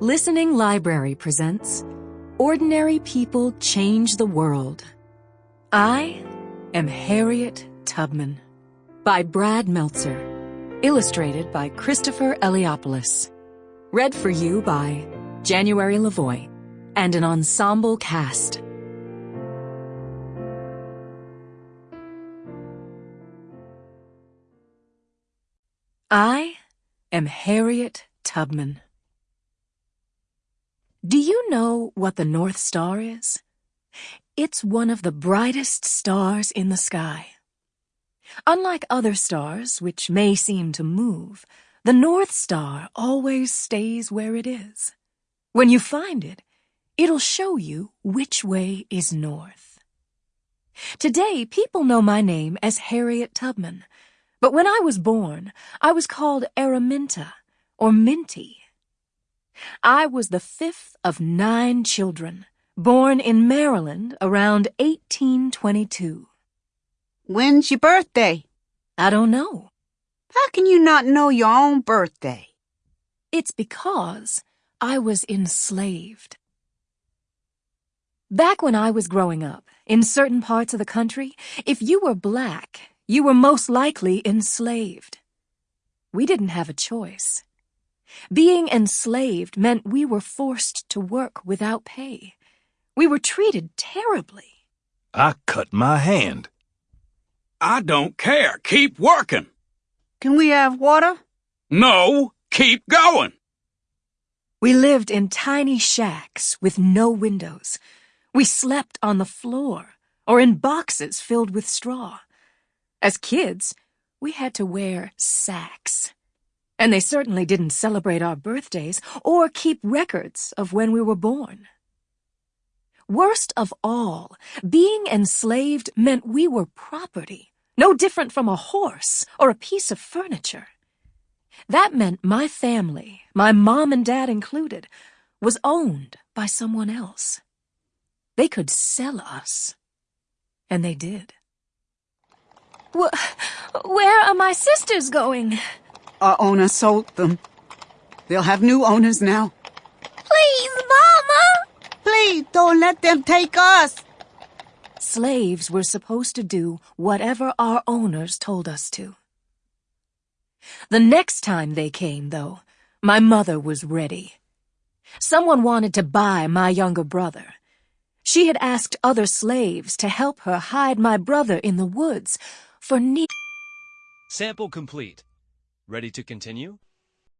Listening Library presents Ordinary People Change the World. I am Harriet Tubman by Brad Meltzer. Illustrated by Christopher Eliopoulos. Read for you by January Lavoie and an ensemble cast. I am Harriet Tubman. Do you know what the North Star is? It's one of the brightest stars in the sky. Unlike other stars, which may seem to move, the North Star always stays where it is. When you find it, it'll show you which way is north. Today, people know my name as Harriet Tubman, but when I was born, I was called Araminta, or Minty. I was the fifth of nine children, born in Maryland around 1822. When's your birthday? I don't know. How can you not know your own birthday? It's because I was enslaved. Back when I was growing up, in certain parts of the country, if you were black, you were most likely enslaved. We didn't have a choice. Being enslaved meant we were forced to work without pay. We were treated terribly. I cut my hand. I don't care. Keep working. Can we have water? No, keep going. We lived in tiny shacks with no windows. We slept on the floor or in boxes filled with straw. As kids, we had to wear sacks. And they certainly didn't celebrate our birthdays or keep records of when we were born. Worst of all, being enslaved meant we were property, no different from a horse or a piece of furniture. That meant my family, my mom and dad included, was owned by someone else. They could sell us. And they did. Wh where are my sisters going? Our owner sold them. They'll have new owners now. Please, Mama! Please don't let them take us. Slaves were supposed to do whatever our owners told us to. The next time they came, though, my mother was ready. Someone wanted to buy my younger brother. She had asked other slaves to help her hide my brother in the woods for ne- Sample complete. Ready to continue?